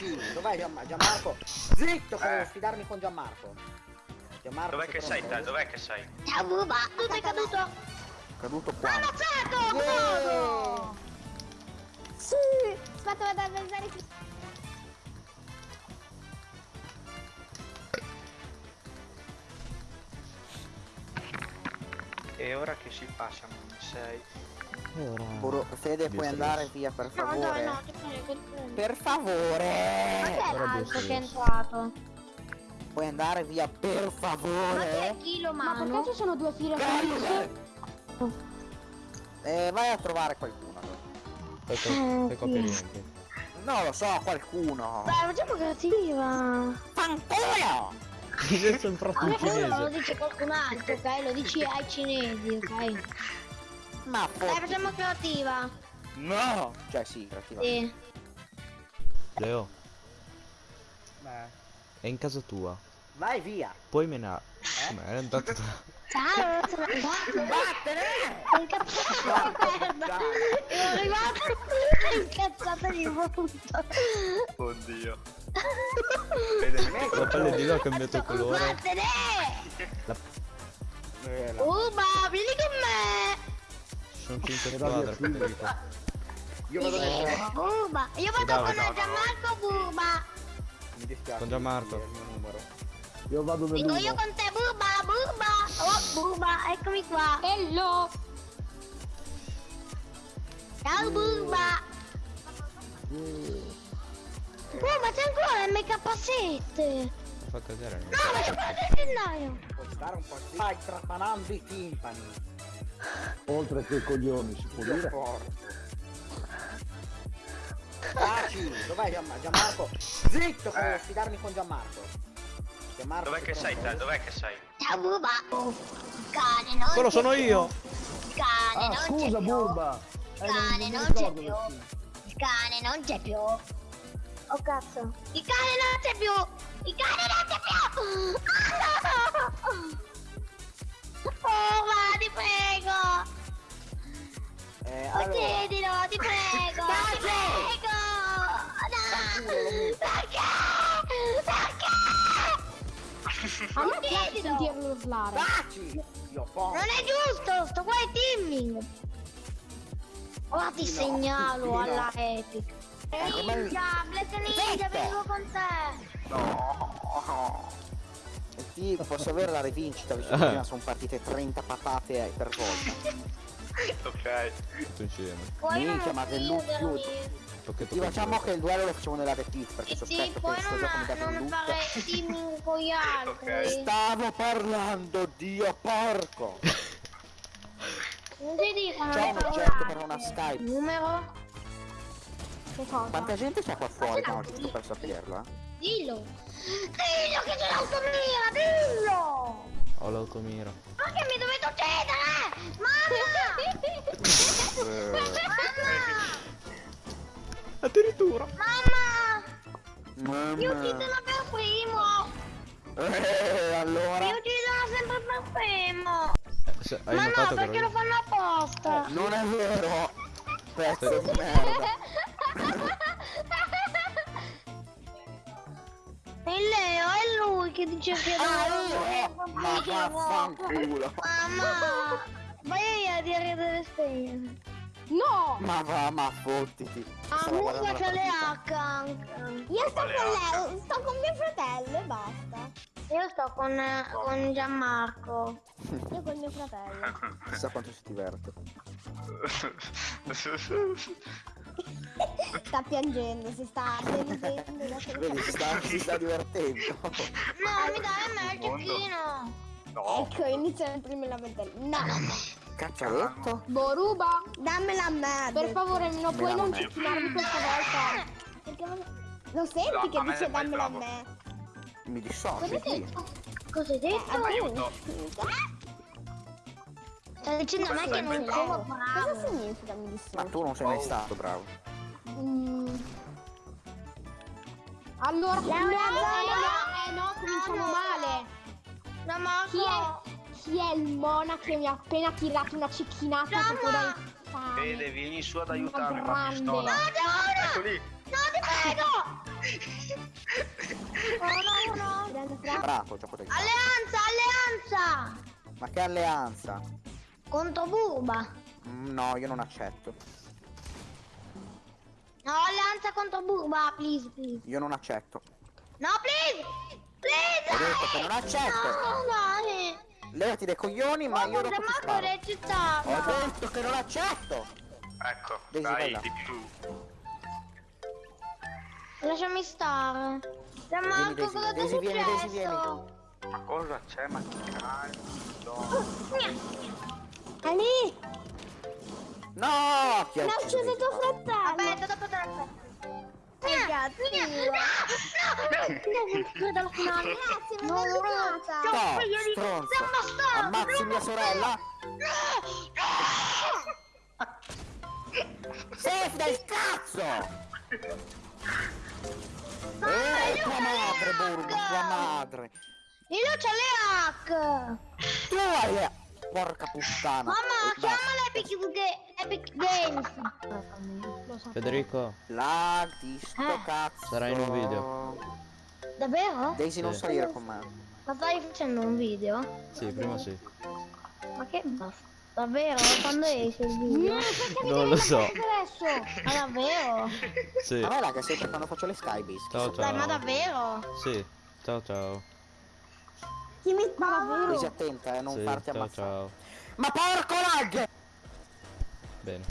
Taci! Dov'è Gian- Gianmarco? Zitto che Eh. devo sfidarmi con Gianmarco. Gianmarco Dov'è che sei te? Dov'è che sei? Ciao Buba, tu sei caduto. Caduto qua. Ammazzato, bravo. Sì! Aspetta, vado a verificare. E ora che si passa, non sei. E ora... Buru- Fede puoi Dio andare stesso. via per No, favore? dai, no, ti prego, ti prego. Per Ma favore! Ora l'altro che è entrato? Puoi andare via per Ma chi è favore? Chilo Ma Mano? perché ci sono due file con Eh, vai a trovare qualcuno. Fai, co- fai copia e riempie. No, lo so, qualcuno. Dai, facciamo creativa. Fanculo! Sei sempre Ma in quello lo cinese. dice qualcun altro, ok? Lo dici ai cinesi, ok? Ma Dai, facciamo creativa. No! Cioè sì, creativa. Sì. Leo, Beh. è in casa tua. Vai via! Puoi menare. Come è andato da... Ciao, sono. Vattene! Sei incazzato di merda. Arrivato qui incazzato di brutto. Oddio. La pelle di là ha cambiato colore. Vattene! Eh, la- Uba, vieni con me! Ci sono 5 squadre, fate qua. Io vado nel Buba! Io vado Dai, con no, Gianmarco Buba! Mi dispiace. Con Gianmarco. è il mio numero. Io vado Vengo io nell'uno. con te, Buba! Buba! Oh, Buba, eccomi qua! Hello! Ciao, Buba! Oh, ma c'è ancora il MK7! Fa cagare. No, ma c'è ancora il gennaio! Puoi stare un po'. Stai trapanando i timpani. Oltre che coglioni, si può dire. Porco. Taci! Dov'è Gian- Gianmarco? Zitto Eh. sfidarmi con Gianmarco. Gianmarco Dov'è che sei te? Dov'è che sei? Ciao, Buba! Cane, non Quello c'è sono più. io. Il cane Ah, non scusa, c'è più! Burba. Il Eh, cane non non c'è più! Il cane non c'è più! Oh cazzo! Il cane non c'è più! Il cane non c'è più! Oh, ma ti prego! Eh, Oh, allora, chiedilo, ti prego! ti prego! No! Perché? Perché? A me piace sentirlo urlare. Posso. Non è giusto, sto qua è teaming! Ora ti No, segnalo no. alla Epic! Ninja, Black Ninja, vengo con te! No. Ti posso avere la rivincita visto che prima sono partite 30 patate per volta. Ok. Tutto insieme. Puoi non Minchia, ma. Pacchetto Ti facciamo che il duello lo facciamo nella repeat perché E sì, sospetto poi che questo gioco mi dà non loot. fare teaming con gli altri. Ok. Stavo parlando, Dio porco! Non ti dicono C'è un oggetto per una Skype. Numero? Che cosa? Quanta gente c'è qua fuori? No, giusto per saperlo. eh. Dillo. Dillo che c'è l'automira, dillo! Ho l'automira. Ma che mi dovete uccidere? Mamma! Mamma! Addirittura. Mamma! Mi Mamma. uccidono per primo! Eh, allora? Mi uccidono sempre per primo! Se- hai Ma no, che perché lo fanno apposta! Non è vero! Pezzo di merda! Che dice che Ah, dove- Ma vaffanculo! Mamma! Vai a dire delle spegne! No! Ma va, ma fottiti! Ah, la che le. H anche! Io sto con lei, sto con mio fratello e basta. Io sto con, con Gianmarco. Io con mio fratello. Chissà quanto si diverte. Sta piangendo, si sta Vedi, si sta, si sta divertendo. No, mi dai a me il giochino! No. Ecco, inizia il primo lamentare. No! Cazzaletto? Boruba, dammela a me. Per favore, non puoi non Me la- ceccinarmi questa volta. Perché non- Lo senti No, che dice dammela a me? Mi dissocio, Cosa hai sì. detto? Cosa hai detto? Aiuto. Stai dicendo a me che non Cosa sono Cosa bravo. significa mi Ma dissocio? tu non sei mai stato bravo. Mm. Allora, no, no, no, eh no, cominciamo No, no. male. No, ma Chi è, chi è il mona che mi ha appena tirato una cecchinata Mamma. proprio dai fame? Vede, vieni su ad aiutarmi con la grande. pistola. No! Ecco lì. No, ti prego! Oh no, no. Bravo, gioco del cazzo. Alleanza, alleanza! Ma che alleanza? Contro Burba. Mm, No, io non accetto. No, alleanza contro Burba, please, please. Io non accetto. No, please! Please! Ho detto che non accetto. No, dai! Levati dai coglioni, ma io dopo ti sparo. Ho detto che non accetto. Ecco, vai dai di più. Lasciami stare. Da Vieni, Marco, cosa ti è Daisy, vieni, Daisy, successo? Ma cosa c'è? Ma che cazzo? Lì! No, chi ha L'ha ucciso tuo fratello! Aspetta, dopo. Che cazzo! Credo alla finale. Grazie, No, mi no, è no. No, stronzo. sei Ammazzi sei mia sorella. Safe del cazzo! Eh, tua madre, Burgo, tua madre. Io c'ho le hack. Tu hai le... Porca puttana. Mamma, Eh, basta. chiama l'Epic, Ga- Epic Games. Federico, Lag di sto Eh. cazzo. Sarai in un video. Davvero? Daisy non Sì. salire con me. Ma stai facendo un video? sì, prima sì. Ma che basta? Davvero? Quando esce il video? Non lo so. Adesso! Ma davvero? Sì. A me lag è sempre quando faccio le skybase. Ciao Dai, ma ciao. davvero? Sì. Ciao ciao. Chi mi spara? Daisy attenta, eh, non Sì, farti ciao ammazzare. ciao. Ma porco lag! Bene.